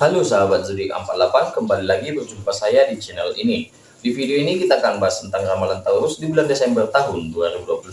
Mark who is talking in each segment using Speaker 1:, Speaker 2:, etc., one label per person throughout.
Speaker 1: Halo sahabat zodiak 48, kembali lagi berjumpa saya di channel ini. Di video ini kita akan bahas tentang ramalan Taurus di bulan Desember tahun 2021.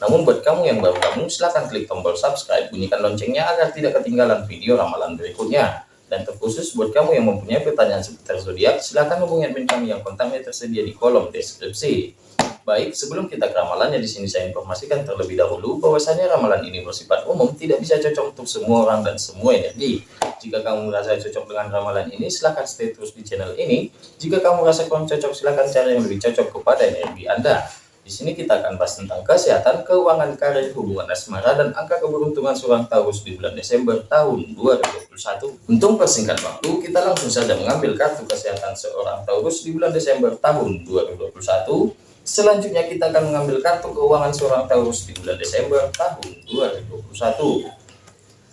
Speaker 1: Namun buat kamu yang baru gabung, silahkan klik tombol subscribe, bunyikan loncengnya agar tidak ketinggalan video ramalan berikutnya. Dan terkhusus buat kamu yang mempunyai pertanyaan seputar zodiak, silahkan hubungi admin kami yang kontaknya tersedia di kolom deskripsi. Baik, sebelum kita ke ramalannya di sini saya informasikan terlebih dahulu bahwasanya ramalan ini bersifat umum, tidak bisa cocok untuk semua orang dan semua energi. Jika kamu merasa cocok dengan ramalan ini, silahkan stay terus di channel ini. Jika kamu merasa kurang cocok, silahkan cari yang lebih cocok kepada energi Anda. Di sini kita akan bahas tentang kesehatan, keuangan, karir, hubungan asmara, dan angka keberuntungan seorang Taurus di bulan Desember tahun 2021. Untuk persingkat waktu, kita langsung saja mengambil kartu kesehatan seorang Taurus di bulan Desember tahun 2021 Selanjutnya kita akan mengambil kartu keuangan seorang Taurus di bulan Desember tahun 2021.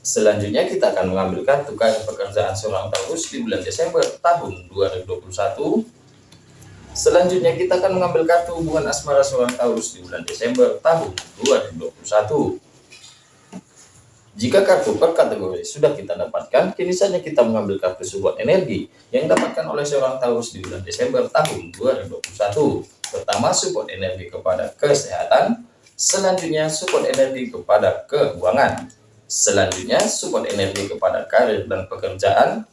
Speaker 1: Selanjutnya kita akan mengambil kartu karir pekerjaan seorang Taurus di bulan Desember tahun 2021. Selanjutnya kita akan mengambil kartu hubungan asmara seorang Taurus di bulan Desember tahun 2021. Jika kartu per kategori sudah kita dapatkan, kini saja kita mengambil kartu support energi yang dapatkan oleh seorang Taurus di bulan Desember tahun 2021. Pertama, support energi kepada kesehatan. Selanjutnya, support energi kepada keuangan. Selanjutnya, support energi kepada karir dan pekerjaan.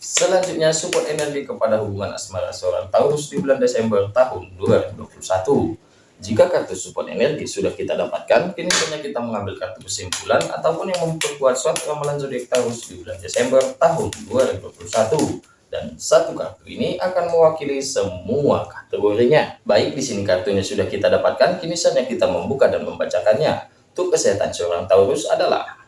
Speaker 1: Selanjutnya, support energi kepada hubungan asmara seorang Taurus di bulan Desember tahun 2021. Jika kartu support energi sudah kita dapatkan, kini saatnya kita mengambil kartu kesimpulan ataupun yang memperkuat suatu ramalan zodiak Taurus di bulan Desember tahun 2021 dan satu kartu ini akan mewakili semua kategorinya. Baik, di sini kartunya sudah kita dapatkan, kini saatnya kita membuka dan membacakannya. Untuk kesehatan seorang Taurus adalah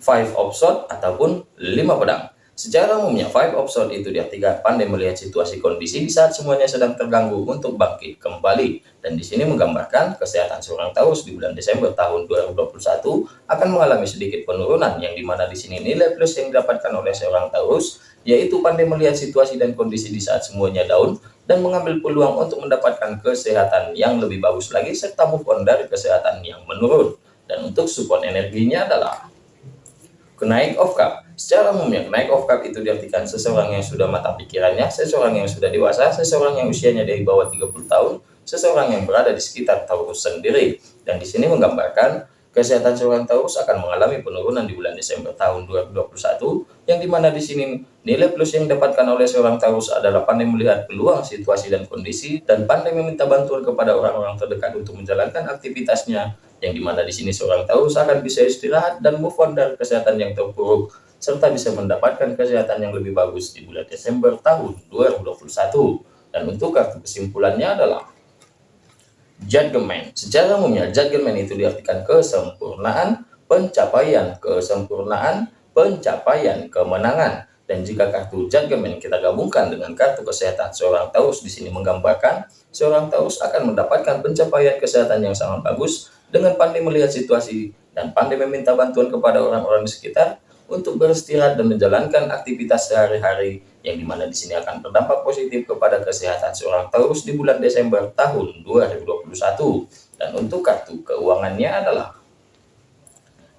Speaker 1: Five of Swords ataupun lima pedang. Secara umumnya, five of swords itu diartikan pandai melihat situasi kondisi di saat semuanya sedang terganggu untuk bangkit kembali. Dan di sini menggambarkan kesehatan seorang Taurus di bulan Desember tahun 2021 akan mengalami sedikit penurunan yang di mana di sini nilai plus yang didapatkan oleh seorang Taurus yaitu pandai melihat situasi dan kondisi di saat semuanya down dan mengambil peluang untuk mendapatkan kesehatan yang lebih bagus lagi serta move on dari kesehatan yang menurun. Dan untuk support energinya adalah kenaik of cup Secara umumnya, naik of cup itu diartikan seseorang yang sudah matang pikirannya, seseorang yang sudah dewasa, seseorang yang usianya dari bawah 30 tahun, seseorang yang berada di sekitar Taurus sendiri. Dan di sini menggambarkan kesehatan seorang Taurus akan mengalami penurunan di bulan Desember tahun 2021, yang di mana di sini nilai plus yang didapatkan oleh seorang Taurus adalah pandai melihat peluang situasi dan kondisi, dan pandai meminta bantuan kepada orang-orang terdekat untuk menjalankan aktivitasnya, yang di mana di sini seorang Taurus akan bisa istirahat dan move on dari kesehatan yang terpuruk serta bisa mendapatkan kesehatan yang lebih bagus di bulan Desember tahun 2021. Dan untuk kartu kesimpulannya adalah Judgment. Secara umumnya, Judgment itu diartikan kesempurnaan, pencapaian kesempurnaan, pencapaian kemenangan. Dan jika kartu Judgment kita gabungkan dengan kartu kesehatan seorang Taurus di sini menggambarkan, seorang Taurus akan mendapatkan pencapaian kesehatan yang sangat bagus dengan pandai melihat situasi dan pandai meminta bantuan kepada orang-orang di sekitar untuk beristirahat dan menjalankan aktivitas sehari-hari yang di mana di sini akan berdampak positif kepada kesehatan seorang Taurus di bulan Desember tahun 2021 dan untuk kartu keuangannya adalah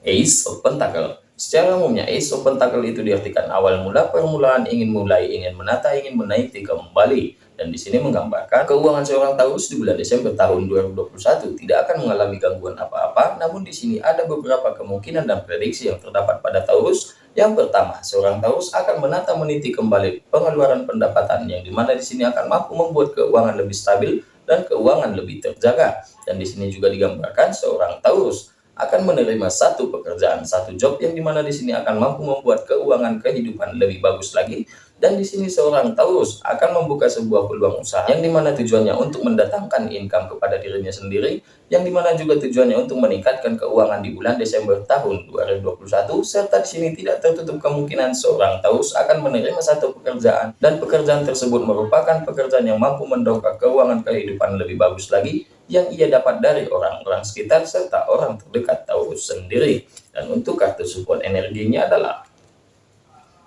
Speaker 1: Ace of Pentacle. Secara umumnya Ace of Pentacle itu diartikan awal mula permulaan ingin mulai ingin menata ingin menaiki kembali dan di sini menggambarkan keuangan seorang Taurus di bulan Desember tahun 2021 tidak akan mengalami gangguan apa-apa, namun di sini ada beberapa kemungkinan dan prediksi yang terdapat pada Taurus. Yang pertama, seorang Taurus akan menata meniti kembali pengeluaran pendapatan yang di mana di sini akan mampu membuat keuangan lebih stabil dan keuangan lebih terjaga. Dan di sini juga digambarkan seorang Taurus akan menerima satu pekerjaan, satu job yang di mana di sini akan mampu membuat keuangan kehidupan lebih bagus lagi dan di sini seorang Taurus akan membuka sebuah peluang usaha yang di mana tujuannya untuk mendatangkan income kepada dirinya sendiri, yang di mana juga tujuannya untuk meningkatkan keuangan di bulan Desember tahun 2021, serta di sini tidak tertutup kemungkinan seorang Taurus akan menerima satu pekerjaan, dan pekerjaan tersebut merupakan pekerjaan yang mampu mendongkrak keuangan kehidupan lebih bagus lagi, yang ia dapat dari orang-orang sekitar serta orang terdekat Taurus sendiri. Dan untuk kartu support energinya adalah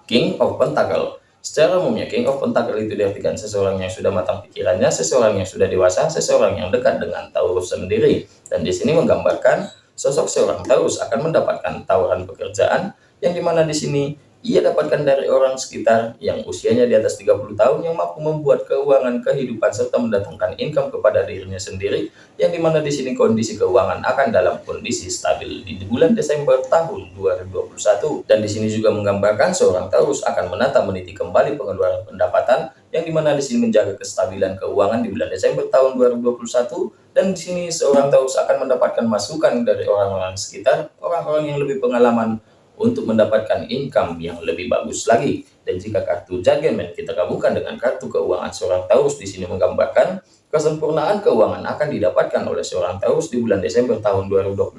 Speaker 1: King of Pentacle Secara umumnya, King of Pentacle itu diartikan seseorang yang sudah matang pikirannya, seseorang yang sudah dewasa, seseorang yang dekat dengan Taurus sendiri. Dan di sini menggambarkan sosok seorang Taurus akan mendapatkan tawaran pekerjaan yang di mana di sini ia dapatkan dari orang sekitar yang usianya di atas 30 tahun yang mampu membuat keuangan kehidupan serta mendatangkan income kepada dirinya sendiri yang di mana di sini kondisi keuangan akan dalam kondisi stabil di bulan Desember tahun 2021 dan di sini juga menggambarkan seorang Taurus akan menata meniti kembali pengeluaran pendapatan yang di mana di sini menjaga kestabilan keuangan di bulan Desember tahun 2021 dan di sini seorang Taurus akan mendapatkan masukan dari orang-orang sekitar orang-orang yang lebih pengalaman untuk mendapatkan income yang lebih bagus lagi. Dan jika kartu Judgment kita gabungkan dengan kartu keuangan seorang Taurus di sini menggambarkan kesempurnaan keuangan akan didapatkan oleh seorang Taurus di bulan Desember tahun 2021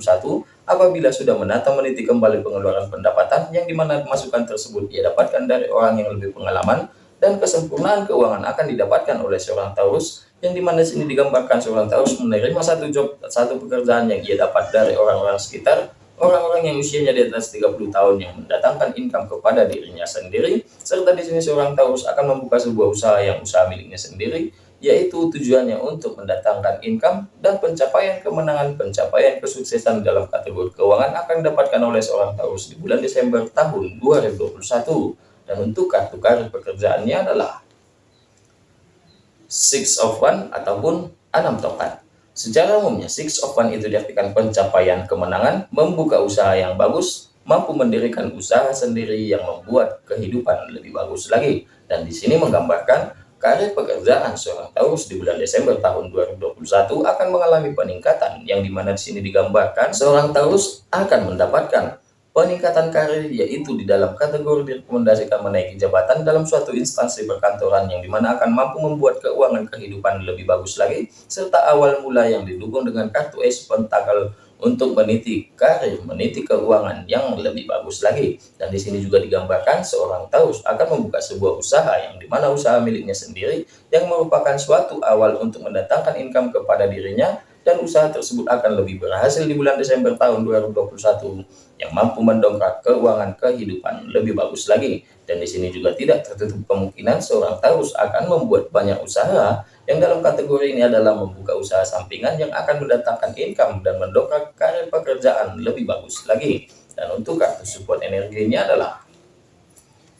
Speaker 1: apabila sudah menata meniti kembali pengeluaran pendapatan yang di mana masukan tersebut ia dapatkan dari orang yang lebih pengalaman dan kesempurnaan keuangan akan didapatkan oleh seorang Taurus yang di mana sini digambarkan seorang Taurus menerima satu job satu pekerjaan yang ia dapat dari orang-orang sekitar Orang-orang yang usianya di atas 30 tahun yang mendatangkan income kepada dirinya sendiri, serta di sini seorang Taurus akan membuka sebuah usaha yang usaha miliknya sendiri, yaitu tujuannya untuk mendatangkan income dan pencapaian kemenangan, pencapaian kesuksesan dalam kategori keuangan akan didapatkan oleh seorang Taurus di bulan Desember tahun 2021. Dan untuk kartu karir pekerjaannya adalah Six of One ataupun enam tongkat. Secara umumnya, Six of One itu diartikan pencapaian kemenangan, membuka usaha yang bagus, mampu mendirikan usaha sendiri yang membuat kehidupan lebih bagus lagi. Dan di sini menggambarkan karir pekerjaan seorang Taurus di bulan Desember tahun 2021 akan mengalami peningkatan yang di mana di sini digambarkan seorang Taurus akan mendapatkan Peningkatan karir yaitu di dalam kategori direkomendasikan menaiki jabatan dalam suatu instansi perkantoran yang di mana akan mampu membuat keuangan kehidupan lebih bagus lagi, serta awal mula yang didukung dengan kartu Ace Pentacle untuk meniti karir, meniti keuangan yang lebih bagus lagi. Dan di sini juga digambarkan seorang Taurus akan membuka sebuah usaha yang di mana usaha miliknya sendiri yang merupakan suatu awal untuk mendatangkan income kepada dirinya dan usaha tersebut akan lebih berhasil di bulan Desember tahun 2021 yang mampu mendongkrak keuangan kehidupan lebih bagus lagi. Dan di sini juga tidak tertutup kemungkinan seorang Taurus akan membuat banyak usaha yang dalam kategori ini adalah membuka usaha sampingan yang akan mendatangkan income dan mendongkrak karir pekerjaan lebih bagus lagi. Dan untuk kartu support energinya adalah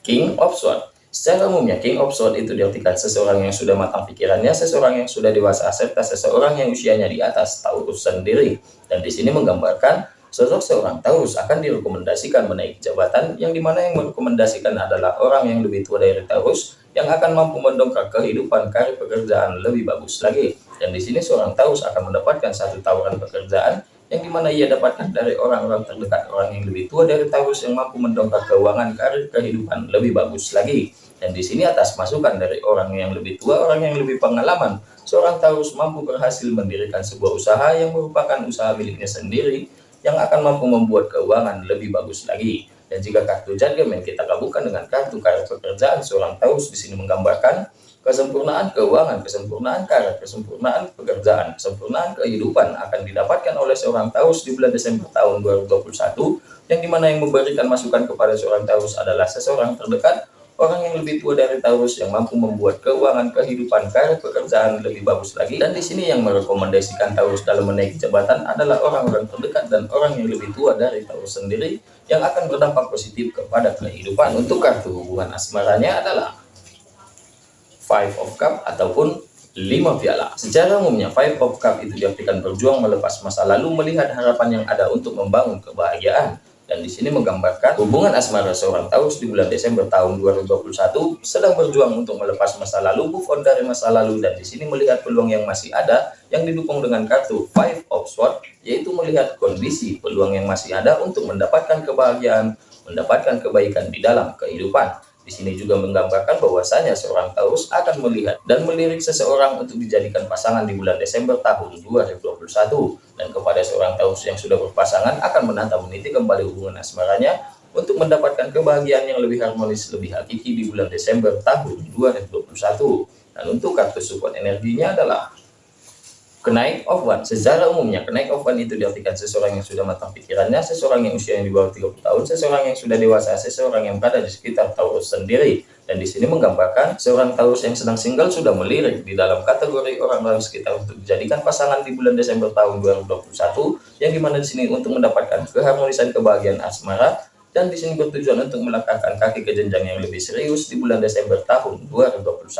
Speaker 1: King of Swords. Secara umumnya, King of Swords itu diartikan seseorang yang sudah matang pikirannya, seseorang yang sudah dewasa, serta seseorang yang usianya di atas Taurus sendiri. Dan di sini menggambarkan sosok seorang Taurus akan direkomendasikan menaiki jabatan, yang di mana yang merekomendasikan adalah orang yang lebih tua dari Taurus, yang akan mampu mendongkrak kehidupan karir pekerjaan lebih bagus lagi. Dan di sini seorang Taurus akan mendapatkan satu tawaran pekerjaan yang di mana ia dapatkan dari orang-orang terdekat orang yang lebih tua dari Taurus yang mampu mendongkrak keuangan karir kehidupan lebih bagus lagi. Dan di sini atas masukan dari orang yang lebih tua, orang yang lebih pengalaman, seorang Taurus mampu berhasil mendirikan sebuah usaha yang merupakan usaha miliknya sendiri yang akan mampu membuat keuangan lebih bagus lagi. Dan jika kartu judgment kita gabungkan dengan kartu karir pekerjaan, seorang Taurus di sini menggambarkan Kesempurnaan keuangan, kesempurnaan karir, kesempurnaan pekerjaan, kesempurnaan kehidupan akan didapatkan oleh seorang Taurus di bulan Desember tahun 2021 yang di mana yang memberikan masukan kepada seorang Taurus adalah seseorang terdekat orang yang lebih tua dari Taurus yang mampu membuat keuangan kehidupan karir pekerjaan lebih bagus lagi dan di sini yang merekomendasikan Taurus dalam menaiki jabatan adalah orang-orang terdekat dan orang yang lebih tua dari Taurus sendiri yang akan berdampak positif kepada kehidupan untuk kartu hubungan asmaranya adalah Five of Cup ataupun lima piala. Secara umumnya Five of Cup itu diartikan berjuang melepas masa lalu melihat harapan yang ada untuk membangun kebahagiaan. Dan di sini menggambarkan hubungan asmara seorang Taurus di bulan Desember tahun 2021 sedang berjuang untuk melepas masa lalu, move on dari masa lalu dan di sini melihat peluang yang masih ada yang didukung dengan kartu Five of Swords yaitu melihat kondisi peluang yang masih ada untuk mendapatkan kebahagiaan, mendapatkan kebaikan di dalam kehidupan. Di sini juga menggambarkan bahwasanya seorang Taurus akan melihat dan melirik seseorang untuk dijadikan pasangan di bulan Desember tahun 2021. Dan kepada seorang Taurus yang sudah berpasangan akan menata meniti kembali hubungan asmaranya untuk mendapatkan kebahagiaan yang lebih harmonis, lebih hakiki di bulan Desember tahun 2021. Dan untuk kartu support energinya adalah Kenaik of one. Secara umumnya, kenaik of one itu diartikan seseorang yang sudah matang pikirannya, seseorang yang usianya di bawah 30 tahun, seseorang yang sudah dewasa, seseorang yang berada di sekitar Taurus sendiri. Dan di sini menggambarkan seorang Taurus yang sedang single sudah melirik di dalam kategori orang-orang sekitar untuk dijadikan pasangan di bulan Desember tahun 2021, yang di mana di sini untuk mendapatkan keharmonisan kebahagiaan asmara, dan di sini bertujuan untuk melangkahkan kaki ke jenjang yang lebih serius di bulan Desember tahun 2021.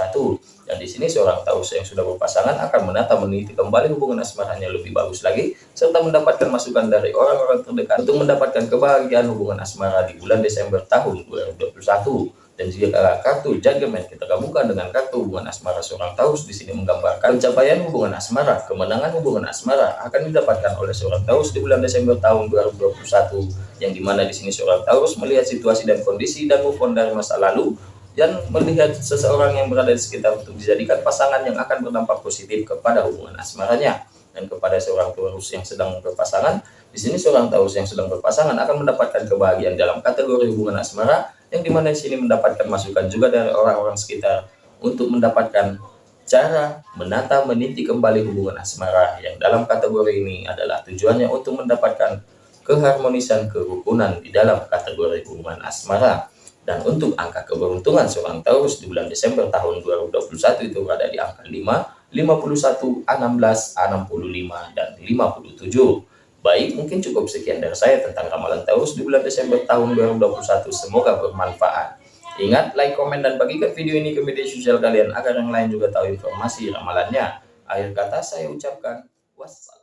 Speaker 1: Dan di sini seorang Taurus yang sudah berpasangan akan menata meniti kembali hubungan asmaranya lebih bagus lagi, serta mendapatkan masukan dari orang-orang terdekat untuk mendapatkan kebahagiaan hubungan asmara di bulan Desember tahun 2021. Dan jika kartu judgment kita gabungkan dengan kartu hubungan asmara seorang Taurus di sini menggambarkan pencapaian hubungan asmara, kemenangan hubungan asmara akan didapatkan oleh seorang Taurus di bulan Desember tahun 2021 yang di mana di sini seorang Taurus melihat situasi dan kondisi dan move dari masa lalu dan melihat seseorang yang berada di sekitar untuk dijadikan pasangan yang akan berdampak positif kepada hubungan asmaranya. Dan kepada seorang Taurus yang sedang berpasangan di sini seorang Taurus yang sedang berpasangan akan mendapatkan kebahagiaan dalam kategori hubungan asmara yang di mana di sini mendapatkan masukan juga dari orang-orang sekitar untuk mendapatkan cara menata meniti kembali hubungan asmara yang dalam kategori ini adalah tujuannya untuk mendapatkan keharmonisan kerukunan di dalam kategori hubungan asmara. Dan untuk angka keberuntungan seorang Taurus di bulan Desember tahun 2021 itu berada di angka 5, 51, 16, 65, dan 57 Baik, mungkin cukup sekian dari saya tentang ramalan Taurus di bulan Desember tahun 2021. Semoga bermanfaat. Ingat, like, komen, dan bagikan video ini ke media sosial kalian agar yang lain juga tahu informasi ramalannya. Akhir kata saya ucapkan wassalam.